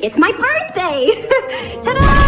It's my birthday! Ta-da!